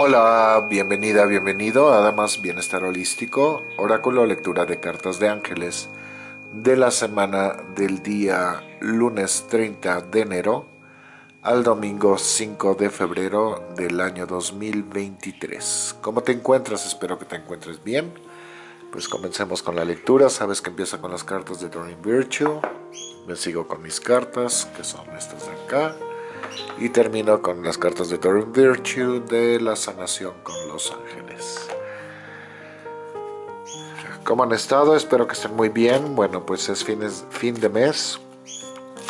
Hola, bienvenida, bienvenido a Damas Bienestar Holístico, oráculo lectura de cartas de ángeles de la semana del día lunes 30 de enero al domingo 5 de febrero del año 2023. ¿Cómo te encuentras? Espero que te encuentres bien. Pues comencemos con la lectura. Sabes que empieza con las cartas de Doreen Virtue. Me sigo con mis cartas, que son estas de acá y termino con las cartas de Doreen Virtue de la sanación con los ángeles. ¿Cómo han estado? Espero que estén muy bien. Bueno, pues es fin de mes.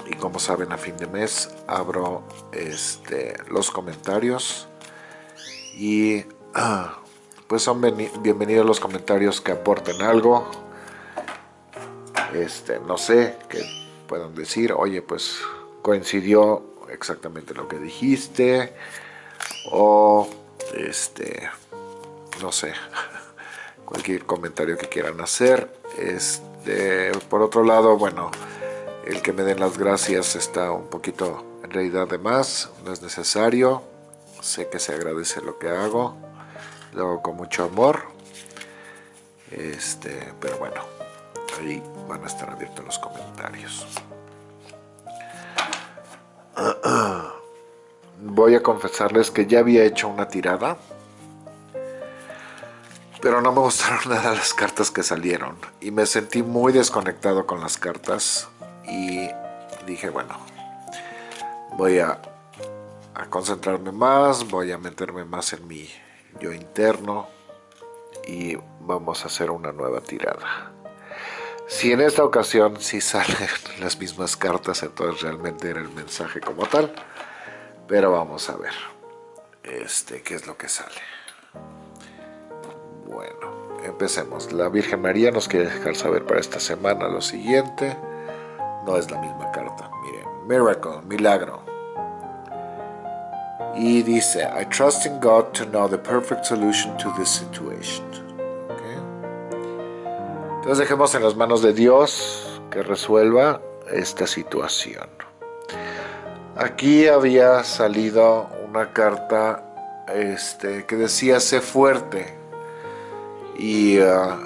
Y como saben, a fin de mes abro este, los comentarios. Y pues son bienvenidos los comentarios que aporten algo. Este, no sé, que puedan decir, oye, pues coincidió exactamente lo que dijiste. O este no sé cualquier comentario que quieran hacer. Este por otro lado bueno el que me den las gracias está un poquito en realidad de más no es necesario. Sé que se agradece lo que hago lo hago con mucho amor. Este pero bueno ahí van a estar abiertos los comentarios voy a confesarles que ya había hecho una tirada, pero no me gustaron nada las cartas que salieron y me sentí muy desconectado con las cartas y dije, bueno, voy a, a concentrarme más, voy a meterme más en mi yo interno y vamos a hacer una nueva tirada. Si en esta ocasión sí salen las mismas cartas, entonces realmente era el mensaje como tal. Pero vamos a ver este, qué es lo que sale. Bueno, empecemos. La Virgen María nos quiere dejar saber para esta semana lo siguiente. No es la misma carta. Miren, miracle, milagro. Y dice, I trust in God to know the perfect solution to this situation. Entonces dejemos en las manos de Dios que resuelva esta situación. Aquí había salido una carta este, que decía sé fuerte y ah,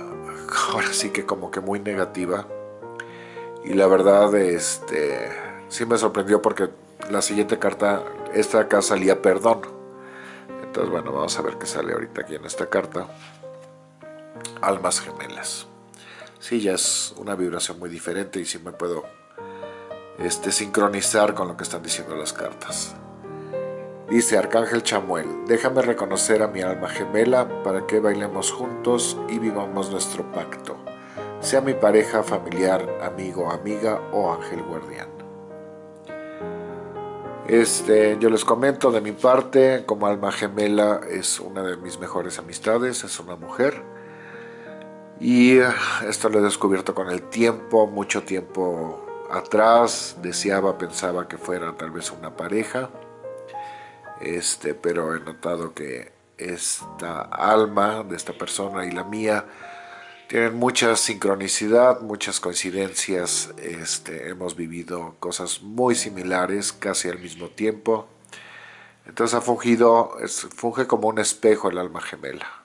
ahora sí que como que muy negativa. Y la verdad este, sí me sorprendió porque la siguiente carta, esta acá salía perdón. Entonces bueno vamos a ver qué sale ahorita aquí en esta carta. Almas gemelas. Sí ya es una vibración muy diferente y sí me puedo este, sincronizar con lo que están diciendo las cartas. Dice Arcángel Chamuel, déjame reconocer a mi alma gemela para que bailemos juntos y vivamos nuestro pacto, sea mi pareja, familiar, amigo, amiga o ángel guardián. Este, yo les comento de mi parte, como alma gemela es una de mis mejores amistades, es una mujer, y eh, esto lo he descubierto con el tiempo, mucho tiempo atrás, deseaba, pensaba que fuera tal vez una pareja, este, pero he notado que esta alma de esta persona y la mía tienen mucha sincronicidad, muchas coincidencias, este, hemos vivido cosas muy similares casi al mismo tiempo, entonces ha fungido, funge como un espejo el alma gemela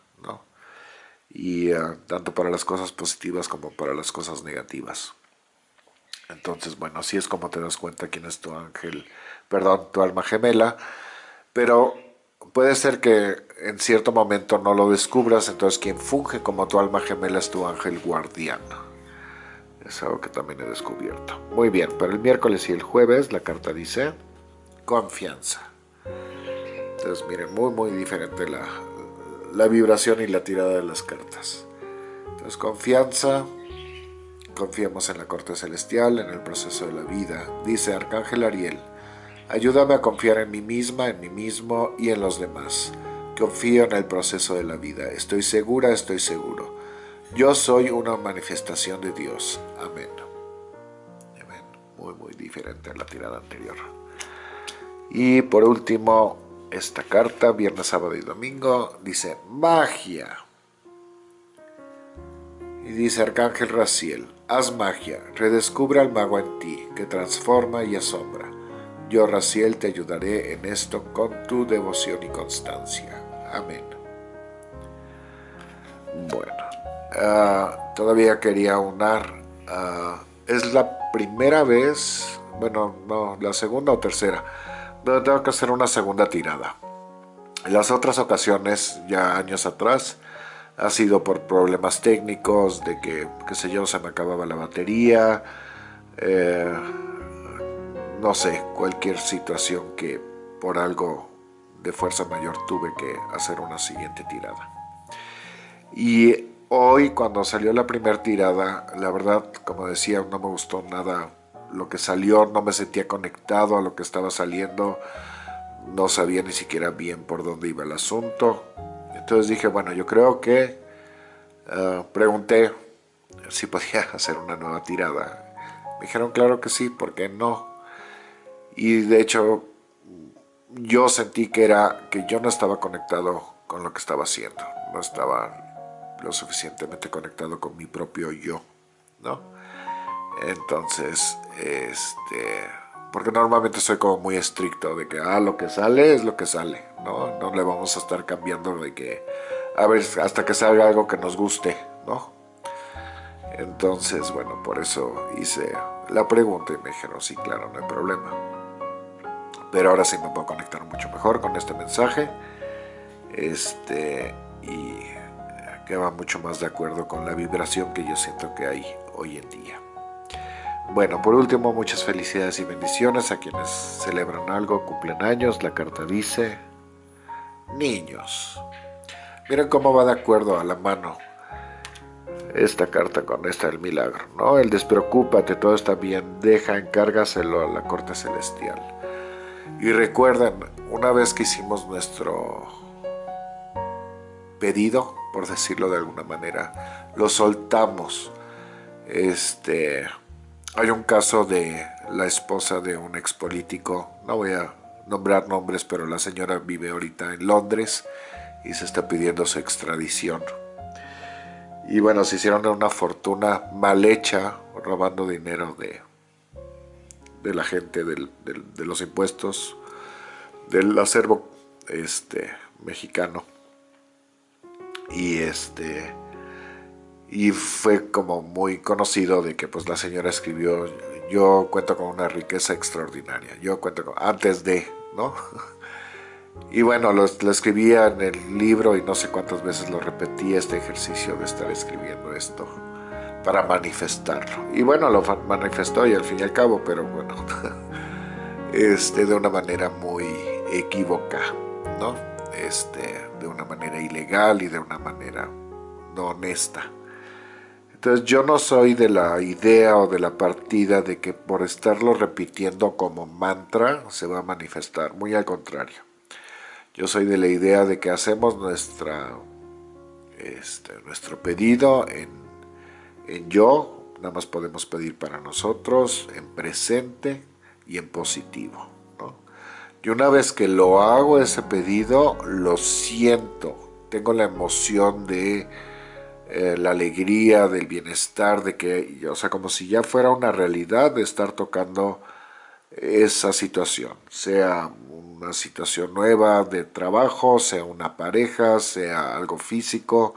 y eh, tanto para las cosas positivas como para las cosas negativas. Entonces, bueno, así es como te das cuenta quién es tu ángel, perdón, tu alma gemela, pero puede ser que en cierto momento no lo descubras, entonces quien funge como tu alma gemela es tu ángel guardián. Es algo que también he descubierto. Muy bien, para el miércoles y el jueves la carta dice confianza. Entonces, miren, muy, muy diferente la, la vibración y la tirada de las cartas. Entonces, confianza, confiemos en la corte celestial, en el proceso de la vida. Dice Arcángel Ariel, ayúdame a confiar en mí misma, en mí mismo y en los demás. Confío en el proceso de la vida. Estoy segura, estoy seguro. Yo soy una manifestación de Dios. Amén. Amén. Muy, muy diferente a la tirada anterior. Y por último, esta carta, viernes, sábado y domingo, dice magia. Y dice Arcángel Raciel, haz magia, redescubre al mago en ti, que transforma y asombra. Yo, Raciel, te ayudaré en esto con tu devoción y constancia. Amén. Bueno, ah, todavía quería unar. Ah, es la primera vez, bueno, no, la segunda o tercera, donde tengo que hacer una segunda tirada. En las otras ocasiones, ya años atrás, ha sido por problemas técnicos, de que, qué sé yo, se me acababa la batería, eh, no sé, cualquier situación que por algo de fuerza mayor tuve que hacer una siguiente tirada. Y hoy cuando salió la primera tirada, la verdad, como decía, no me gustó nada lo que salió, no me sentía conectado a lo que estaba saliendo, no sabía ni siquiera bien por dónde iba el asunto. Entonces dije, bueno, yo creo que eh, pregunté si podía hacer una nueva tirada. Me dijeron, claro que sí, ¿por qué no? Y de hecho, yo sentí que era que yo no estaba conectado con lo que estaba haciendo. No estaba lo suficientemente conectado con mi propio yo, ¿no? Entonces, este porque normalmente soy como muy estricto de que ah, lo que sale es lo que sale, ¿no? No le vamos a estar cambiando de que a ver hasta que salga algo que nos guste, ¿no? Entonces, bueno, por eso hice la pregunta y me dijeron, sí, claro, no hay problema. Pero ahora sí me puedo conectar mucho mejor con este mensaje. Este, y que va mucho más de acuerdo con la vibración que yo siento que hay hoy en día. Bueno, por último, muchas felicidades y bendiciones a quienes celebran algo, cumplen años. La carta dice, niños. Miren cómo va de acuerdo a la mano esta carta con esta del milagro, ¿no? El despreocúpate, todo está bien, deja, encárgaselo a la corte celestial. Y recuerden, una vez que hicimos nuestro pedido, por decirlo de alguna manera, lo soltamos. Este hay un caso de la esposa de un expolítico, no voy a nombrar nombres, pero la señora vive ahorita en Londres y se está pidiendo su extradición. Y bueno, se hicieron una fortuna mal hecha, robando dinero de, de la gente, de los impuestos, del acervo este, mexicano. Y este y fue como muy conocido de que pues la señora escribió yo cuento con una riqueza extraordinaria, yo cuento con, antes de, ¿no? Y bueno, lo, escribía en el libro y no sé cuántas veces lo repetí este ejercicio de estar escribiendo esto para manifestarlo. Y bueno, lo manifestó y al fin y al cabo, pero bueno, este, de una manera muy equívoca, ¿no? Este, de una manera ilegal y de una manera no honesta. Entonces yo no soy de la idea o de la partida de que por estarlo repitiendo como mantra se va a manifestar, muy al contrario. Yo soy de la idea de que hacemos nuestra, este, nuestro pedido en, en yo, nada más podemos pedir para nosotros, en presente y en positivo. Y una vez que lo hago ese pedido, lo siento, tengo la emoción de eh, la alegría, del bienestar, de que, o sea, como si ya fuera una realidad de estar tocando esa situación, sea una situación nueva de trabajo, sea una pareja, sea algo físico,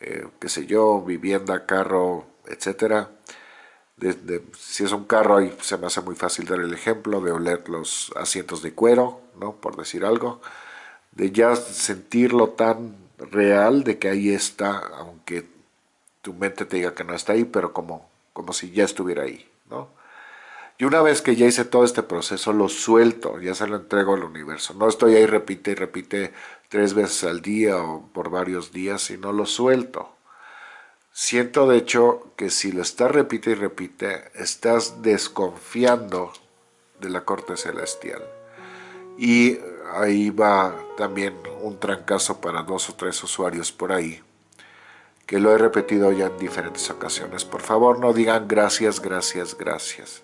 eh, qué sé yo, vivienda, carro, etcétera. si es un carro, ahí se me hace muy fácil dar el ejemplo de oler los asientos de cuero, ¿no? por decir algo, de ya sentirlo tan real de que ahí está, aunque tu mente te diga que no está ahí, pero como, como si ya estuviera ahí, ¿no? Y una vez que ya hice todo este proceso, lo suelto, ya se lo entrego al universo. No estoy ahí, repite y repite tres veces al día o por varios días, sino lo suelto. Siento de hecho que si lo estás repite y repite, estás desconfiando de la corte celestial. Y ahí va también un trancazo para dos o tres usuarios por ahí, que lo he repetido ya en diferentes ocasiones. Por favor, no digan gracias, gracias, gracias.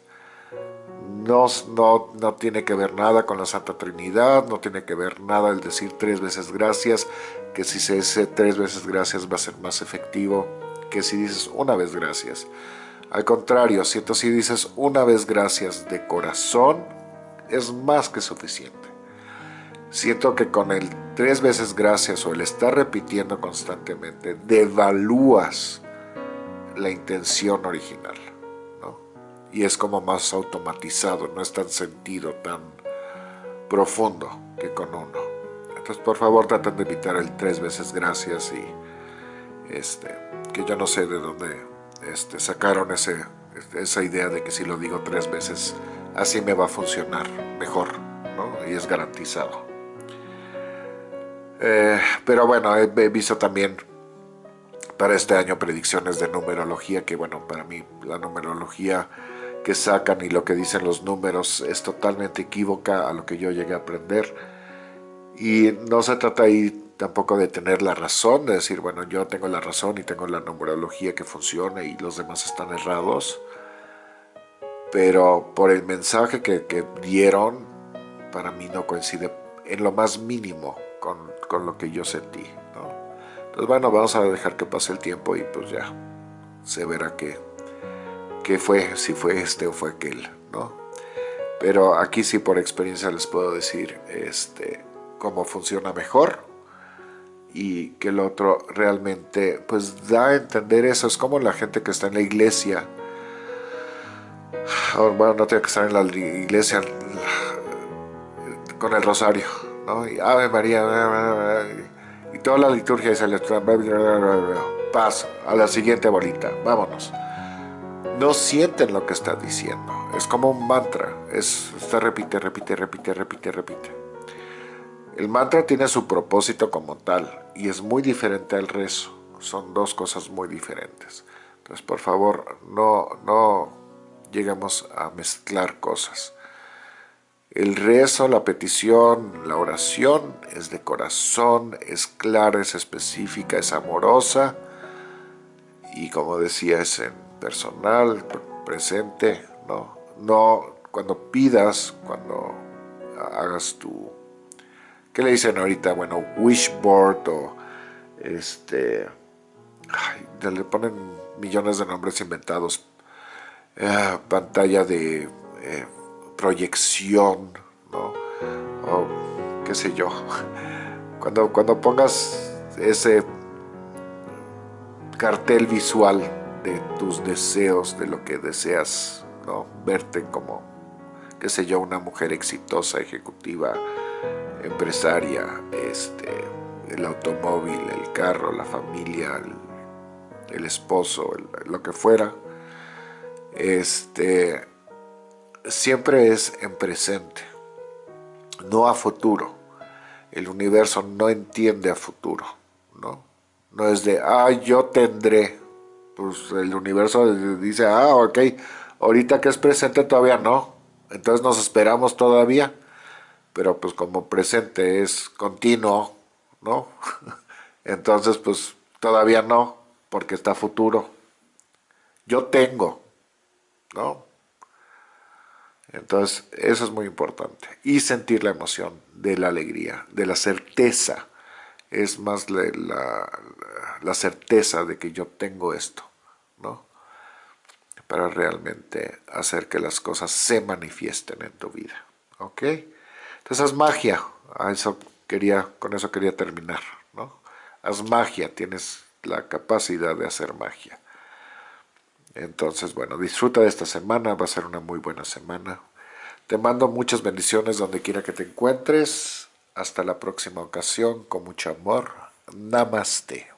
No, no, no tiene que ver nada con la Santa Trinidad, no tiene que ver nada el decir tres veces gracias, que si se dice tres veces gracias va a ser más efectivo que si dices una vez gracias. Al contrario, si dices una vez gracias de corazón, es más que suficiente. siento que con el tres veces gracias o el estar repitiendo constantemente, devalúas la intención original, ¿no? Y es como más automatizado, no es tan sentido, tan profundo que con uno. Entonces, por favor, traten de evitar el tres veces gracias y este, que yo no sé de dónde este, sacaron ese, esa idea de que si lo digo tres veces, así me va a funcionar mejor, ¿no? Y es garantizado. Eh, pero bueno, he, visto también para este año predicciones de numerología, que bueno, para mí la numerología que sacan y lo que dicen los números es totalmente equívoca a lo que yo llegué a aprender. Y no se trata ahí tampoco de tener la razón, de decir, bueno, yo tengo la razón y tengo la numerología que funciona y los demás están errados. Pero por el mensaje que, que dieron, para mí no coincide en lo más mínimo con con lo que yo sentí. Entonces bueno, vamos a dejar que pase el tiempo y pues ya se verá qué, qué fue, si fue este o fue aquel. ¿no? Pero aquí sí por experiencia les puedo decir este, cómo funciona mejor y que el otro realmente pues da a entender eso. Es como la gente que está en la iglesia. Bueno, no tiene que estar en la iglesia con el rosario ¿no? Y Ave María, y toda la liturgia se les paso a la siguiente bolita, vámonos. No sienten lo que está diciendo, es como un mantra, es, está repite, repite, repite, repite, repite. El mantra tiene su propósito como tal y es muy diferente al rezo, son dos cosas muy diferentes. Entonces, por favor, no, no lleguemos a mezclar cosas. El rezo, la petición, la oración es de corazón, es clara, es específica, es amorosa y como decía es en personal, presente, ¿no? No cuando pidas, cuando hagas tu, ¿qué le dicen ahorita? Bueno, wishboard o este, le ponen millones de nombres inventados, eh, pantalla de... Eh, proyección, ¿no? O qué sé yo. Cuando, cuando pongas ese cartel visual de tus deseos, de lo que deseas, ¿no? Verte como, qué sé yo, una mujer exitosa, ejecutiva, empresaria, este, el automóvil, el carro, la familia, el, esposo, lo que fuera, este, siempre es en presente, no a futuro. El universo no entiende a futuro, ¿no? No es de, ah, yo tendré. Pues el universo dice, ah, ok, ahorita que es presente todavía no. Entonces nos esperamos todavía. Pero pues como presente es continuo, ¿no? Entonces pues todavía no, porque está futuro. Yo tengo, ¿no? Entonces, eso es muy importante. Y sentir la emoción de la alegría, de la certeza. Es más la, certeza de que yo tengo esto, ¿no? Para realmente hacer que las cosas se manifiesten en tu vida, ¿ok? Entonces, haz magia. con eso quería terminar, ¿no? Haz magia, tienes la capacidad de hacer magia. Entonces, bueno, disfruta de esta semana, va a ser una muy buena semana. Te mando muchas bendiciones donde quiera que te encuentres. Hasta la próxima ocasión, con mucho amor. Namaste.